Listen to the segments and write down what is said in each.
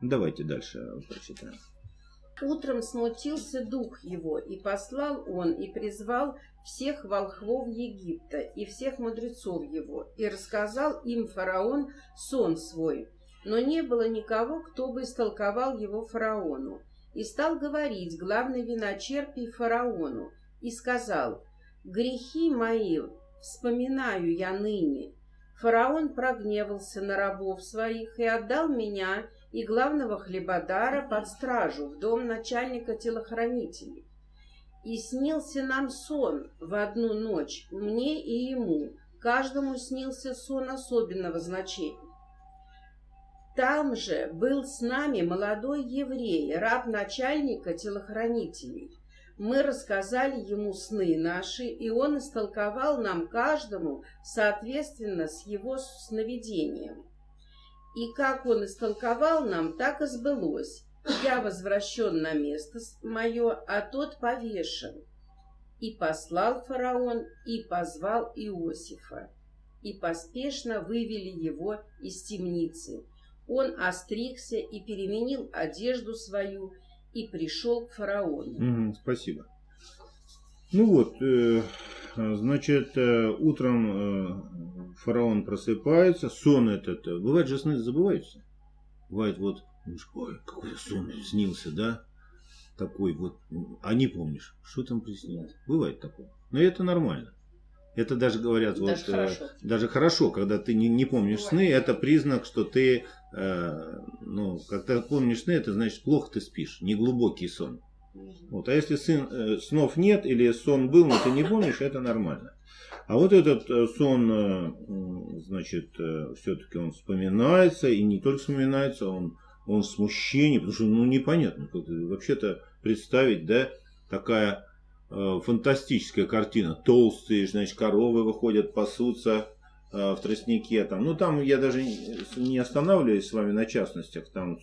Давайте дальше прочитаем. Утром смутился дух его, и послал он, и призвал всех волхвов Египта, и всех мудрецов его, и рассказал им фараон сон свой. Но не было никого, кто бы истолковал его фараону. И стал говорить главный виночерпий фараону, и сказал, «Грехи мои вспоминаю я ныне». Фараон прогневался на рабов своих и отдал меня и главного хлебодара под стражу в дом начальника телохранителей. И снился нам сон в одну ночь, мне и ему. Каждому снился сон особенного значения. Там же был с нами молодой еврей, раб начальника телохранителей. Мы рассказали ему сны наши, и он истолковал нам каждому соответственно с его сновидением. И как он истолковал нам, так и сбылось. Я возвращен на место мое, а тот повешен. И послал фараон, и позвал Иосифа, и поспешно вывели его из темницы. Он остригся и переменил одежду свою, и пришел к фараону. Спасибо. Ну вот, э, значит, э, утром э, фараон просыпается, сон этот, э, бывает же сны забываются. Бывает вот, ой, какой сон снился, да? Такой вот, а не помнишь, что там приснилось. Бывает такое. Но это нормально. Это даже говорят, даже вот, хорошо. Э, даже хорошо, когда ты не, не помнишь Бывает. сны, это признак, что ты, э, ну, когда помнишь сны, это значит плохо ты спишь, неглубокий сон. Вот. А если сын, э, снов нет или сон был, но ты не помнишь, это нормально. А вот этот э, сон, э, значит, все-таки он вспоминается, и не только вспоминается, он, он смущение, потому что, ну, непонятно, вообще-то представить, да, такая фантастическая картина. Толстые, значит, коровы выходят, пасутся в тростнике. Там. Ну, там я даже не останавливаюсь с вами на частностях. Там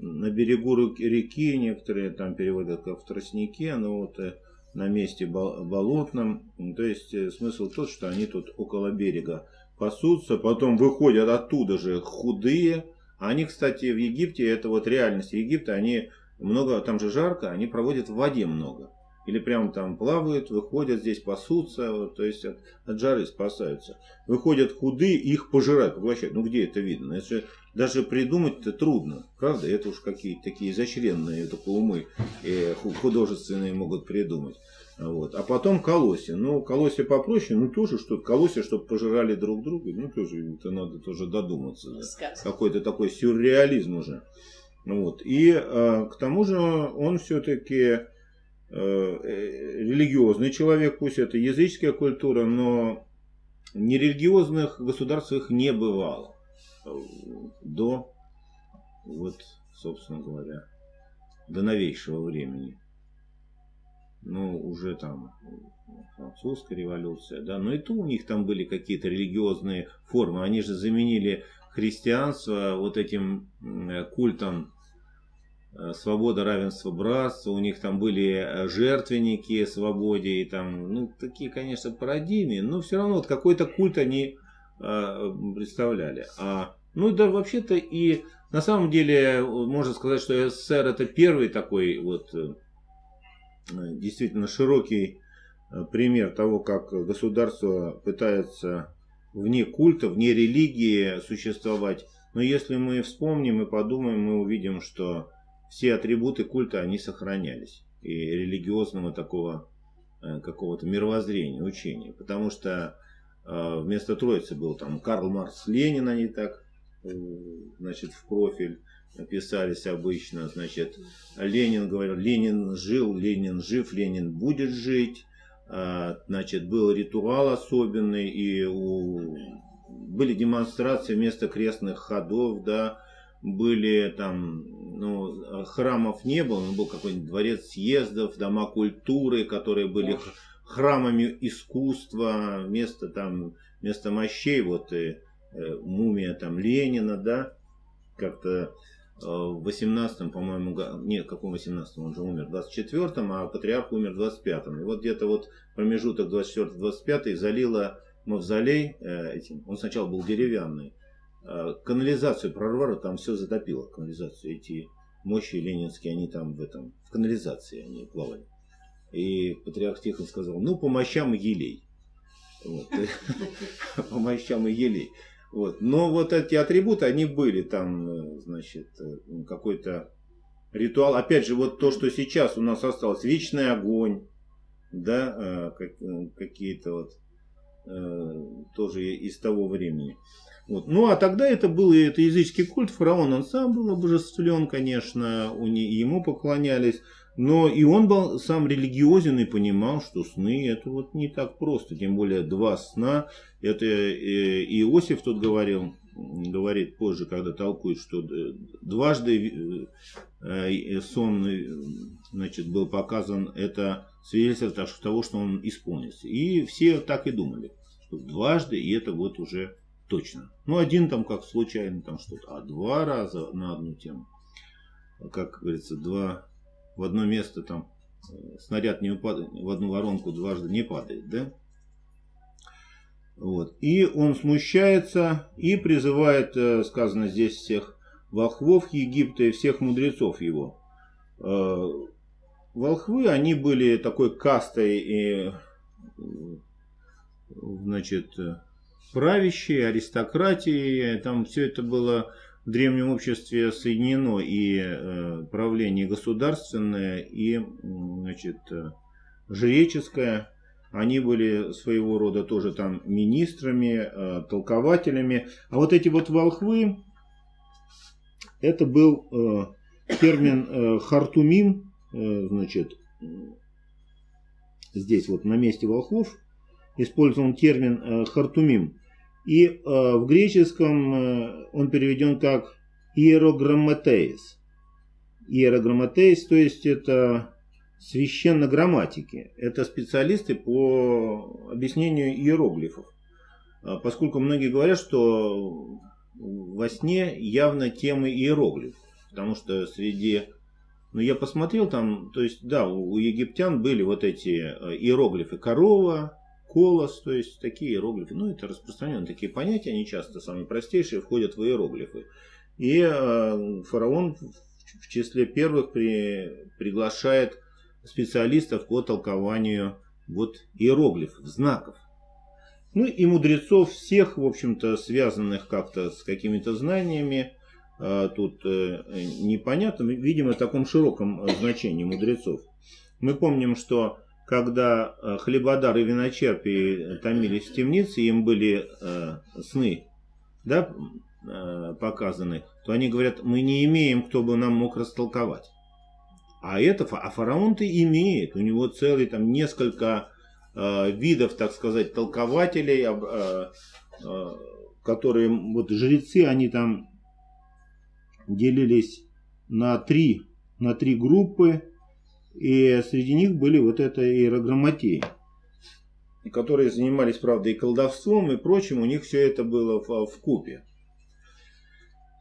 на берегу реки, некоторые там переводят как в тростнике, но вот э, на месте болотном. То есть э, смысл тот, что они тут около берега пасутся, потом выходят оттуда же худые. Они, кстати, в Египте, это вот реальность Египта, они много, там же жарко, они проводят в воде много или прямо там плавают, выходят здесь, пасутся, вот, то есть от, от жары спасаются. Выходят худые, их пожирают, поглощают. Ну где это видно? Это даже придумать-то трудно, правда? Это уж какие-то такие изощренные только умы э, художественные могут придумать. Вот. А потом колосья. Ну, колосья попроще, ну тоже что-то. Колосья, чтобы пожирали друг друга, ну тоже это надо тоже додуматься. Да. Какой-то такой сюрреализм уже. Вот. И э, к тому же он все-таки Э, религиозный человек, пусть это языческая культура, но нерелигиозных государств их не бывало до, вот, собственно говоря, до новейшего времени. Ну, уже там французская революция, да, но и то у них там были какие-то религиозные формы. Они же заменили христианство вот этим культом Э, свобода, равенство, братство, у них там были э, жертвенники свободе, и там, ну, такие, конечно, парадигмы, но все равно вот какой-то культ они э, представляли. А, ну, да, вообще-то и на самом деле можно сказать, что СССР это первый такой вот э, действительно широкий пример того, как государство пытается вне культа, вне религии существовать. Но если мы вспомним и подумаем, мы увидим, что все атрибуты культа, они сохранялись. И религиозного такого э, какого-то мировоззрения, учения. Потому что э, вместо Троицы был там Карл Маркс, Ленин, они так, э, значит, в профиль писались обычно, значит, Ленин говорил, Ленин жил, Ленин жив, Ленин будет жить, значит, был ритуал особенный, и у... были демонстрации вместо крестных ходов, да, были там, ну, храмов не было, но был какой-нибудь дворец съездов, дома культуры, которые были храмами искусства, вместо там, вместо мощей, вот и э, мумия там Ленина, да, как-то э, в 18-м, по-моему, нет, каком 18-м, он же умер в 24-м, а патриарх умер в 25-м. И вот где-то вот промежуток 24-25 залило мавзолей э, этим, он сначала был деревянный, э, канализацию прорвало, там все затопило, канализацию. Эти мощи ленинские, они там в этом, в канализации они плавали. И патриарх Тихон сказал, ну, по мощам елей. Вот. По мощам и елей. Вот. Но вот эти атрибуты, они были там, э, значит, э, какой-то ритуал. Опять же, вот то, что сейчас у нас осталось, вечный огонь, да, какие-то вот тоже из того времени. Вот. Ну, а тогда это был это языческий культ, фараон, он сам был обожествлен, конечно, у не, ему поклонялись, но и он был сам религиозен и понимал, что сны это вот не так просто, тем более два сна, это э, Иосиф тут говорил, говорит позже, когда толкует, что дважды э, сон значит, был показан, это свидетельство того, что он исполнится. И все так и думали, что дважды, и это вот уже точно. Ну, один там как случайно там что-то, а два раза на одну тему. Как говорится, два в одно место там э, снаряд не упадает, в одну воронку дважды не падает, да? Вот. И он смущается и призывает, э, сказано здесь, всех волхвов Египта и всех мудрецов его. Э, волхвы, они были такой кастой и, значит, правящей, аристократии, там все это было в древнем обществе соединено, и э, правление государственное, и значит, э, жреческое. Они были своего рода тоже там министрами, э, толкователями. А вот эти вот волхвы, это был термин хартумим, значит, здесь вот на месте волхвов использован термин хартумим. И э, в греческом э, он переведен как иерограмматеис. Иерограмматеис, то есть это священно грамматики. Это специалисты по объяснению иероглифов. А поскольку многие говорят, что во сне явно темы иероглифов. Потому что среди... Ну, я посмотрел там, то есть, да, у египтян были вот эти э, иероглифы корова, колос, то есть такие иероглифы. Ну, это распространенные такие понятия, они часто самые простейшие входят в иероглифы. И э, фараон в числе первых при, приглашает специалистов по толкованию вот иероглифов, знаков. Ну и мудрецов всех, в общем-то, связанных как-то с какими-то знаниями, э, тут э, непонятно, видимо, в таком широком значении мудрецов. Мы помним, что когда э, хлебодар и виночерпи томились в темнице, им были э, сны да, э, показаны, то они говорят, мы не имеем, кто бы нам мог растолковать. А это, а фараон-то имеет, у него целый там несколько э, видов, так сказать, толкователей, э, э, которые, вот жрецы, они там делились на три, на три группы, и среди них были вот это иерограмматеи, которые занимались, правда, и колдовством, и прочим. У них все это было в, в купе.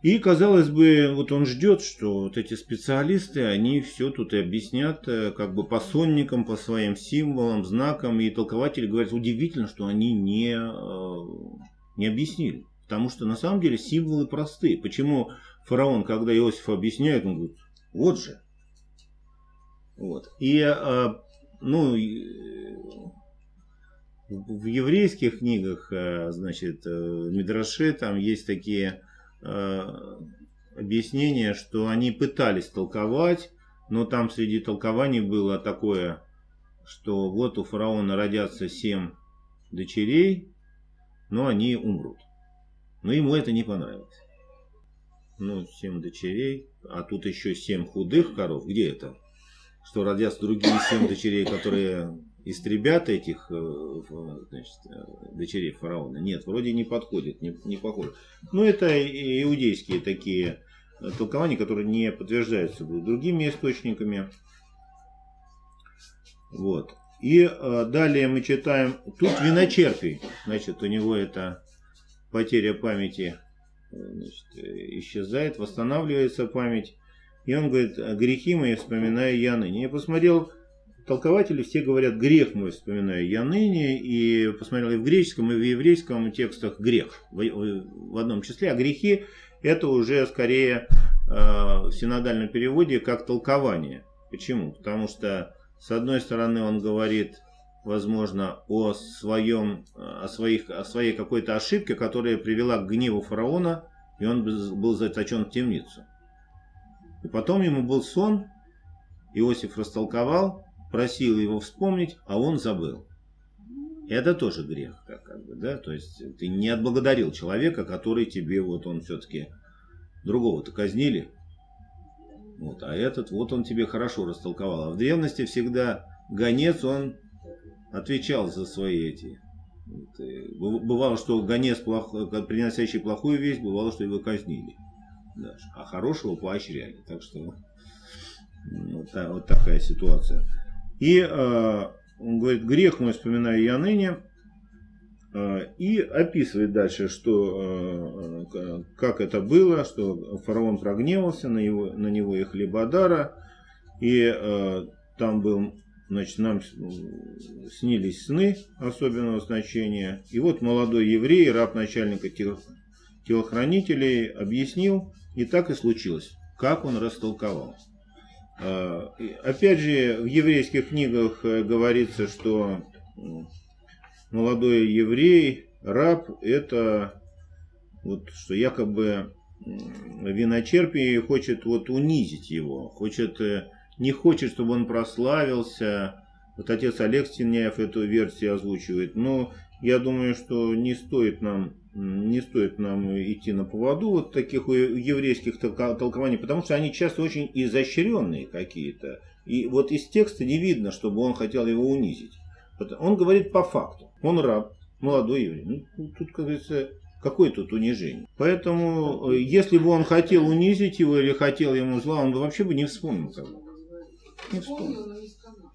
И, казалось бы, вот он ждет, что вот эти специалисты, они все тут и объяснят, э, как бы по сонникам, по своим символам, знакам. И толкователи говорят, удивительно, что они не, э, не объяснили. Потому что на самом деле символы простые. Почему фараон, когда Иосиф объясняет, он говорит, вот же, вот. И, а, ну, в еврейских книгах, а, значит, э, Мидраши, там есть такие объяснения, что они пытались толковать, но там среди толкований было такое, что вот у фараона родятся семь дочерей, но они умрут. Но ему это не понравилось. Ну, семь дочерей, а тут еще семь худых коров. Где это? Что родятся другие семь дочерей, которые истребят этих э, значит, э, дочерей фараона. Нет, вроде не подходит, не, не похоже. Но это иудейские такие э, толкования, которые не подтверждаются другими источниками. Вот. И далее мы читаем, тут виночерпий, значит, у него это потеря памяти значит, исчезает, восстанавливается память. И он говорит, грехи мои вспоминаю я ныне. Я посмотрел толкователи все говорят грех мой, вспоминаю я ныне, и посмотрел и в греческом, и в еврейском текстах грех в, в одном числе, а грехи это уже скорее э, в синодальном переводе как толкование. Почему? Потому что с одной стороны он говорит, возможно, о своем, о своих, о своей какой-то ошибке, которая привела к гневу фараона, и он был заточен в темницу. И потом ему был сон, Иосиф растолковал, просил его вспомнить, а он забыл. Это тоже грех, как, как бы, да, то есть ты не отблагодарил человека, который тебе, вот он все-таки, другого-то казнили, вот, а этот, вот он тебе хорошо растолковал. А в древности всегда гонец, он отвечал за свои эти. Вот, бывало, что гонец, плох, приносящий плохую весть, бывало, что его казнили. Даже. А хорошего поощряли. Так что вот, вот такая ситуация. И э, он говорит, грех мой вспоминаю я ныне. Э, и описывает дальше, что, э, как это было, что фараон прогневался на, его, на него и хлебодара. И э, там был, значит, нам снились сны особенного значения. И вот молодой еврей, раб начальника телохранителей, объяснил, и так и случилось, как он растолковал. А, опять же, в еврейских книгах э, говорится, что молодой еврей, раб, это вот, что якобы виночерпий хочет вот унизить его, хочет, э, не хочет, чтобы он прославился. Вот отец Олег Стеняев эту версию озвучивает, но я думаю, что не стоит нам не стоит нам идти на поводу вот таких еврейских толкований, потому что они часто очень изощренные какие-то. И вот из текста не видно, чтобы он хотел его унизить. Он говорит по факту. Он раб, молодой еврей. Ну, тут, как говорится, какое тут унижение? Поэтому, э, если бы он хотел унизить его или хотел ему зла, он бы вообще бы не вспомнил. Бы. Не вспомнил.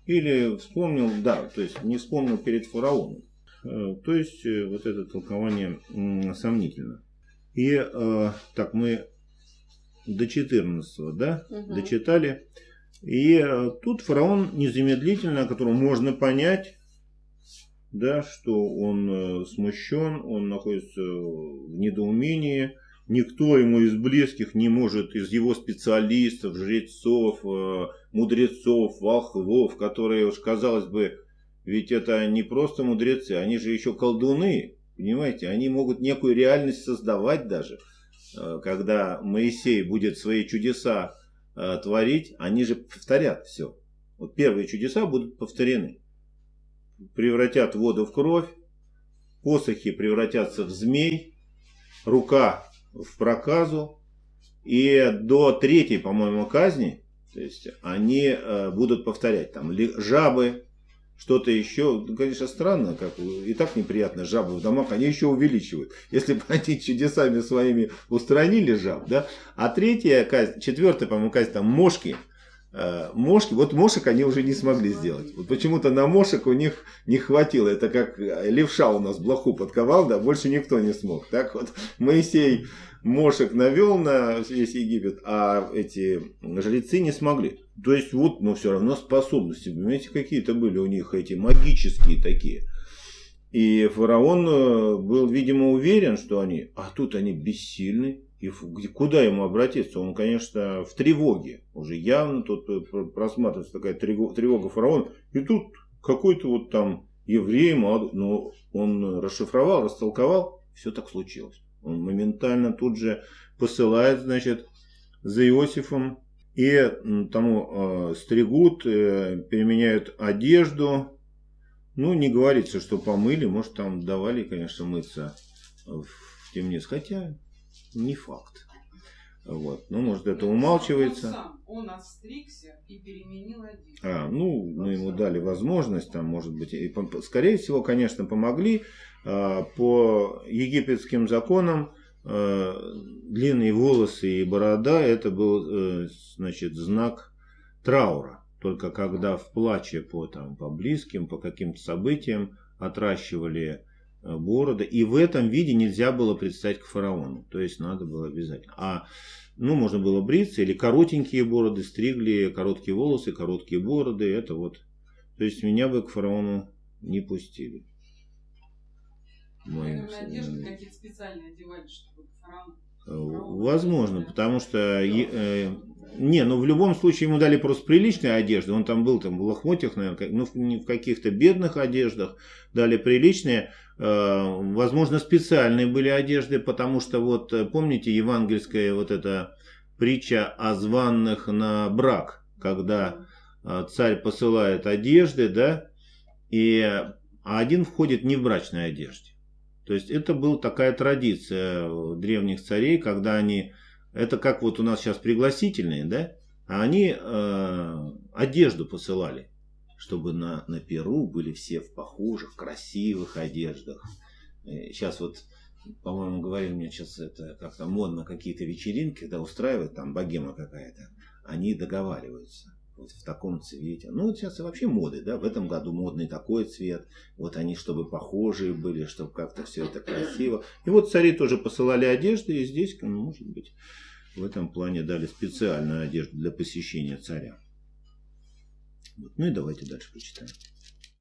Или вспомнил, да, то есть не вспомнил перед фараоном. Э, то есть э, вот это толкование сомнительно. И э, так мы до 14 да, угу. дочитали. И тут фараон незамедлительно, которого можно понять, да, что он смущен, он находится в недоумении, никто ему из близких не может, из его специалистов, жрецов, мудрецов, волхвов, которые уж, казалось бы, ведь это не просто мудрецы, они же еще колдуны, понимаете? Они могут некую реальность создавать даже. Э, когда Моисей будет свои чудеса э, творить, они же повторят все. Вот первые чудеса будут повторены. Превратят воду в кровь, посохи превратятся в змей, рука в проказу. И до третьей, по-моему, казни, то есть они э, будут повторять там жабы, что-то еще, ну, конечно, странно, как и так неприятно жабы в домах, они еще увеличивают. Если бы они чудесами своими устранили жаб, да. А третья казнь, четвертая, по-моему, казнь, там мошки, э, мошки, вот мошек они уже не смогли сделать. Вот почему-то на мошек у них не хватило. Это как левша у нас блоху подковал, да, больше никто не смог. Так вот, Моисей мошек навел на весь Египет, а эти жрецы не смогли. То есть вот, но все равно способности, понимаете, какие-то были у них эти магические такие. И фараон э, был, видимо, уверен, что они, а тут они бессильны. И куда ему обратиться? Он, конечно, в тревоге. Уже явно тут э, просматривается такая тревога фараона. И тут какой-то вот там еврей, но он расшифровал, растолковал, все так случилось. Он моментально тут же посылает, значит, за Иосифом и тому э, стригут, э, переменяют одежду. Ну, не говорится, что помыли, может, там давали, конечно, мыться в темнице, хотя не факт. Вот. Ну, может, это умалчивается. Он, сам, он отстригся и переменил одежду. А, ну, мы ему дали возможность, там, может быть, и, скорее всего, конечно, помогли. А, по египетским законам длинные волосы и борода это был э, значит знак траура. Только когда в плаче по там по близким по каким-то событиям отращивали э, бороды и в этом виде нельзя было предстать к фараону. То есть надо было обязательно. А ну можно было бриться или коротенькие бороды стригли короткие волосы короткие бороды это вот. То есть меня бы к фараону не пустили. Моим Наверное, одежды какие-то специальные одевали, чтобы фараон. Э, Возможно, потому что... э, Не, ну в любом случае ему дали просто приличные одежды. Он там был там в лохмотьях, наверное, ну в- не в каких-то бедных одеждах. Дали приличные. Э, Возможно, специальные были одежды, потому что вот э, помните евангельская вот эта притча о званных на брак, когда э, царь посылает одежды, да, и а один входит не в брачной одежде. То есть это была такая традиция у древних царей, когда они, это как вот у нас сейчас пригласительные, да, а они э, одежду посылали, чтобы на, на Перу были все в похожих, красивых одеждах. Сейчас вот, по-моему, говорили мне сейчас это как-то модно какие-то вечеринки, когда устраивают там богема какая-то, они договариваются вот в таком цвете. Ну, вот сейчас вообще моды, да, в этом году модный такой цвет, вот они, чтобы похожие были, чтобы как-то все это красиво. И вот цари тоже посылали одежды, и здесь, ну, может быть, в этом плане дали специальную одежду для посещения царя. Вот. Ну и давайте дальше почитаем.